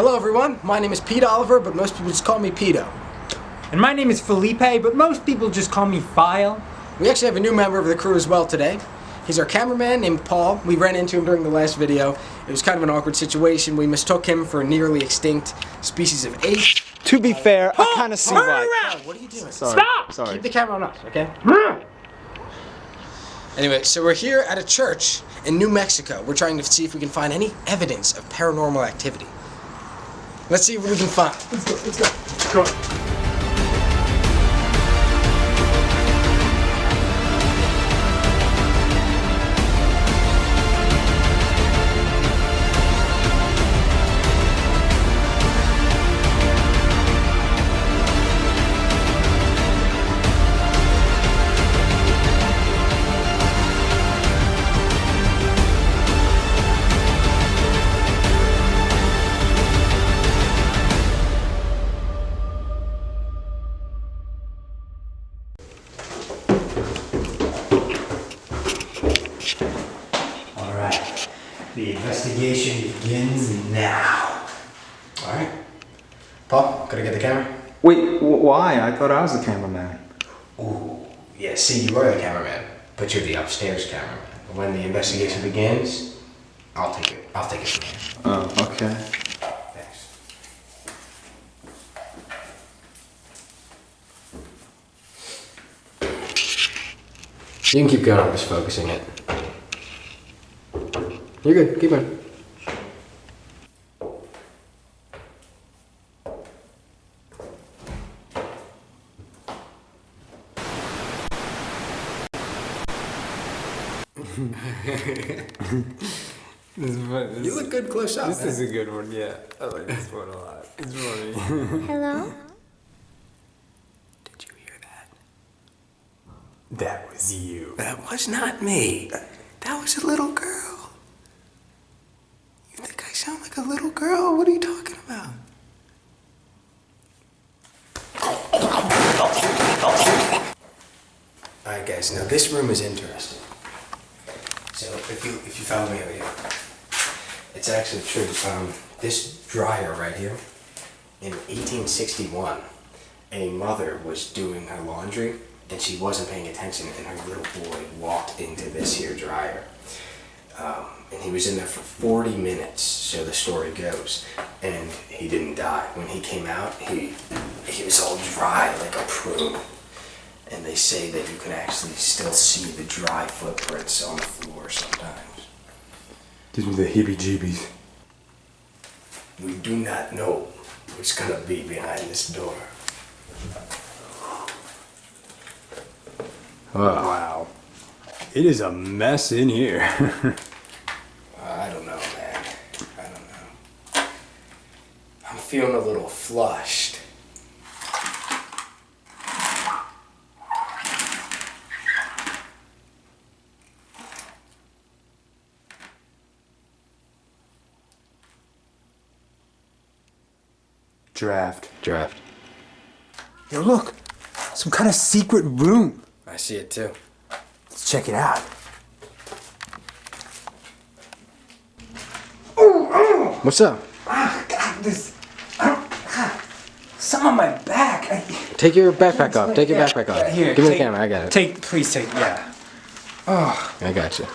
Hello everyone, my name is Pete Oliver, but most people just call me Peto. And my name is Felipe, but most people just call me File. We actually have a new member of the crew as well today. He's our cameraman named Paul. We ran into him during the last video. It was kind of an awkward situation. We mistook him for a nearly extinct species of ape. To be fair, I kind of see turn why. around! What are you doing? Sorry. Stop! Sorry. Keep the camera on us, okay? Anyway, so we're here at a church in New Mexico. We're trying to see if we can find any evidence of paranormal activity. Let's see what we can find. Let's go, let's go. Come on. The investigation begins now. All right. Paul, gotta get the camera. Wait, why? I thought I was the cameraman. Ooh, yeah, see, you are the cameraman, but you're the upstairs cameraman. When the investigation begins, I'll take it. I'll take it from here. Oh, okay. Thanks. You can keep going, I'm just focusing it. You're good, keep going. You look good close up. This man. Is a good one, yeah. I like this one a lot. It's funny. Hello? Did you hear that? that was you. That was not me. That was a little girl. I sound like a little girl? What are you talking about? Alright guys, now this room is interesting. So if you if you follow me over here, it's actually true. Um, this dryer right here, in 1861, a mother was doing her laundry and she wasn't paying attention and her little boy walked into this here dryer. Um, and he was in there for 40 minutes, so the story goes, and he didn't die. When he came out, he he was all dry like a prune. And they say that you can actually still see the dry footprints on the floor sometimes. Gives me the heebie-jeebies. We do not know what's gonna be behind this door. Wow. It is a mess in here. I don't know, man. I don't know. I'm feeling a little flushed. Draft. Draft. Yo, look. Some kind of secret room. I see it too. Let's check it out. What's up? Ah, God, this. Some on my back. I, Take your backpack off. Take your Yeah, backpack off. here, Give me the camera. I got it. Take, please take, yeah. Oh. I got you.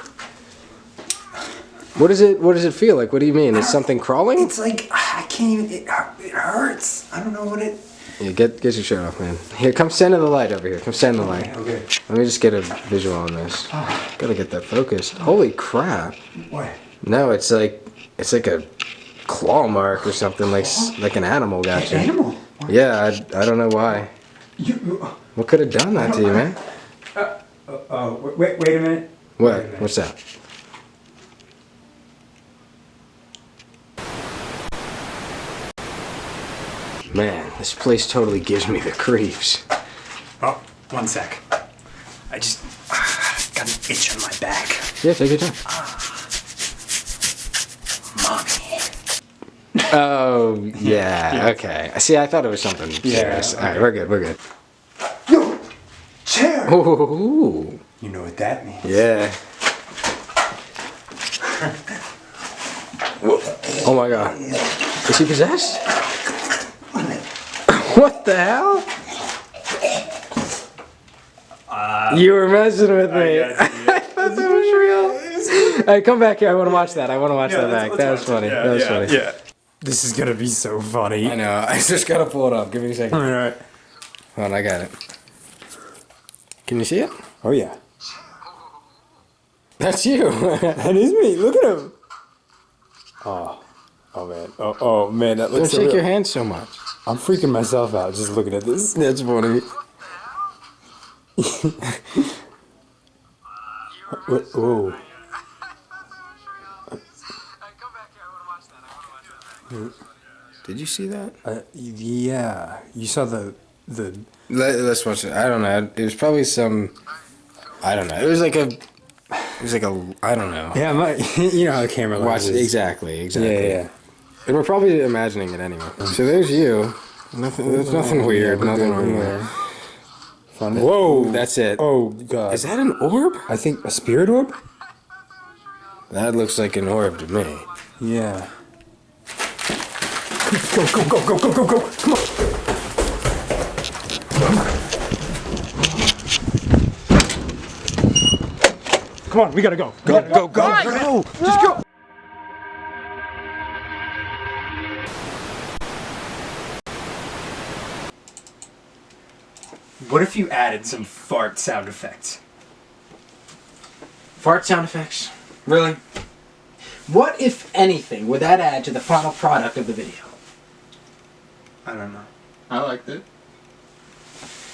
What is it? What does it feel like? What do you mean? Is something crawling? it's like I can't even. It, it hurts. I don't know what it. Yeah, get get your shirt off, man. Here, come stand in the light over here. Come stand in the light. Okay. Let me just get a visual on this. Oh. Gotta get that focused. Holy crap! What? No, it's like it's like a claw mark or something, like like an animal got you. Animal. Yeah, I, I don't know why. You. you What could have done that to you, man? oh, wait, wait a minute. What? What's that? Man, this place totally gives me the creeps. Oh, one sec. I just ah, got an itch on my back. Yeah, take your time. Ah. Oh, yeah, okay. See, I thought it was something serious. All right, we're good, we're good. Yo, chair. Ooh, You know what that means. yeah. Oh my god. Is he possessed? What the hell? Uh, you were messing with me. I thought that was real. Hey, come back here. I want to watch that. I want to watch that back. That was funny. that was funny. Yeah. This is gonna be so funny. I know. I just gotta pull it up. Give me a second. All right. Hold on, I got it. Can you see it? Oh yeah. That's you. That is me. Look at him. Oh. Oh man. Oh oh man. That looks. Don't looks so shake real. your hand so much. I'm freaking myself out just looking at this. That's funny. What- Whoa. Did you see that? Uh, yeah. You saw the the. Let, us watch it. I don't know. It was probably some. I don't know. It was like a. It was like a. I don't know. Yeah, my. You know how the camera Watch lenses. exactly, exactly. Yeah, yeah. And we're probably imagining it anyway. So there's you. Nothing. There's nothing weird. we're Nothing wrong there. Fun. Whoa, that's it. Oh god. Is that an orb? I think a spirit orb. That looks like an orb to me. Yeah. Go go go go go go go! Come on. Come on, we gotta go. Go, go, go, go! Just go. What if you added some fart sound effects? Fart sound effects? Really? What, if anything, would that add to the final product of the video? I don't know. I liked it.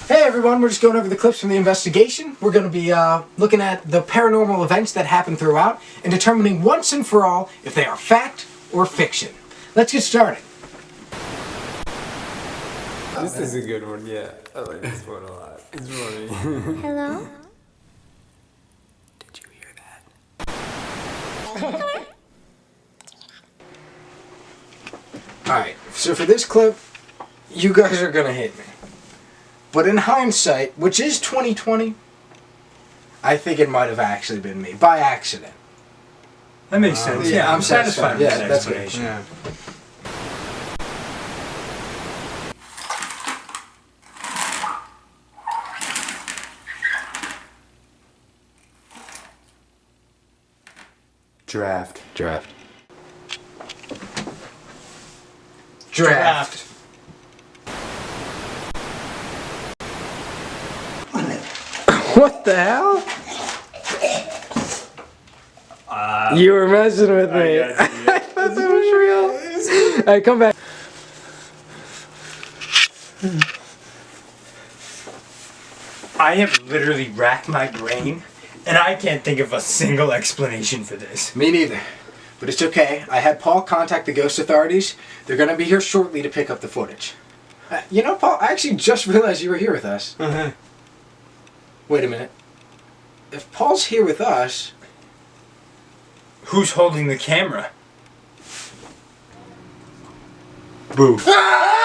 Hey everyone, we're just going over the clips from the investigation. We're going to be uh, looking at the paranormal events that happen throughout and determining once and for all if they are fact or fiction. Let's get started. This is a good one. Yeah, I like this one a lot. It's funny. Hello? Did you hear that? Alright, so for this clip, you guys are going to hate me. But in hindsight, which is 2020, I think it might have actually been me, by accident. That makes uh, sense. Yeah, I'm satisfied with Yeah, that that's explanation. Yeah. Draft. Draft. Draft. What the hell? you were messing with me. I thought that was real. Alright, come back. I have literally racked my brain, and I can't think of a single explanation for this. Me neither. But it's okay. I had Paul contact the ghost authorities. They're gonna be here shortly to pick up the footage. Uh, you know, Paul, I actually just realized you were here with us. Uh-huh. Wait a minute. If Paul's here with us, Who's holding the camera? Boo. Ah!